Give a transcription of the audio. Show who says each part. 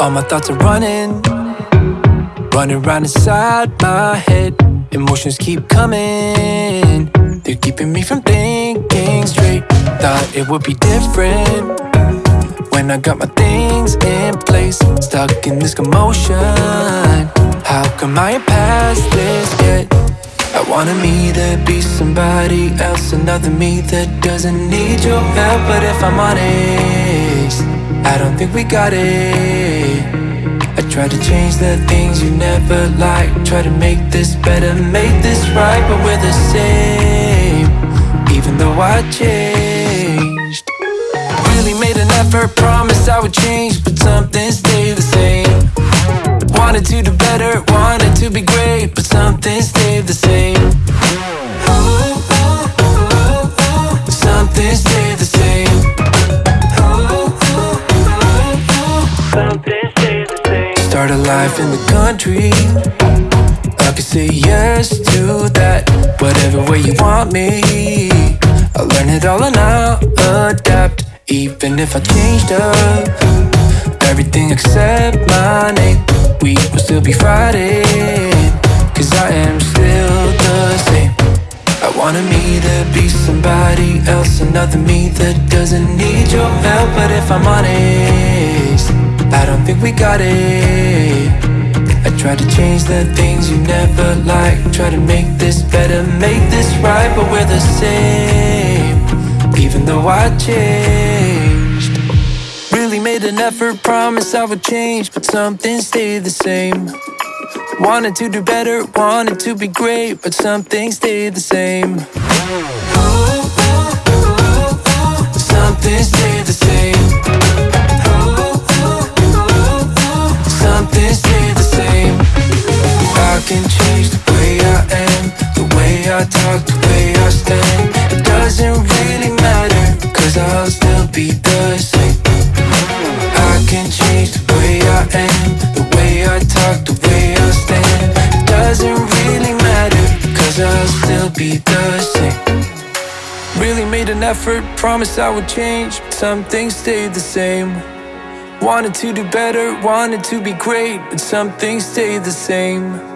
Speaker 1: All my thoughts are running, running round inside my head. Emotions keep coming, they're keeping me from thinking straight. Thought it would be different when I got my things in place. Stuck in this commotion. How come I ain't past this yet? I wanted me to be somebody else, another me that doesn't need your help. But if I'm honest, I don't think we got it. Try to change the things you never liked. Try to make this better, make this right, but we're the same. Even though I changed, really made an effort, promised I would change, but something stayed the same. Wanted to do better, wanted to be great, but something stayed the same. A life in the country. I could say yes to that. Whatever way you want me. I'll learn it all and I'll adapt. Even if I changed up everything except my name, we will still be fighting. Cause I am still the same. I wanted me to be somebody else, another me that doesn't need your help. But if I'm honest, I don't think we got it. Try to change the things you never liked. Try to make this better, make this right, but we're the same. Even though I changed, really made an effort, promised I would change, but something stayed the same. Wanted to do better, wanted to be great, but something stayed the same. It doesn't really matter, cause I'll still be the same. I can change the way I am, the way I talk, the way I stand. It doesn't really matter, cause I'll still be the same. Really made an effort, promised I would change, some things stayed the same. Wanted to do better, wanted to be great, but some things stayed the same.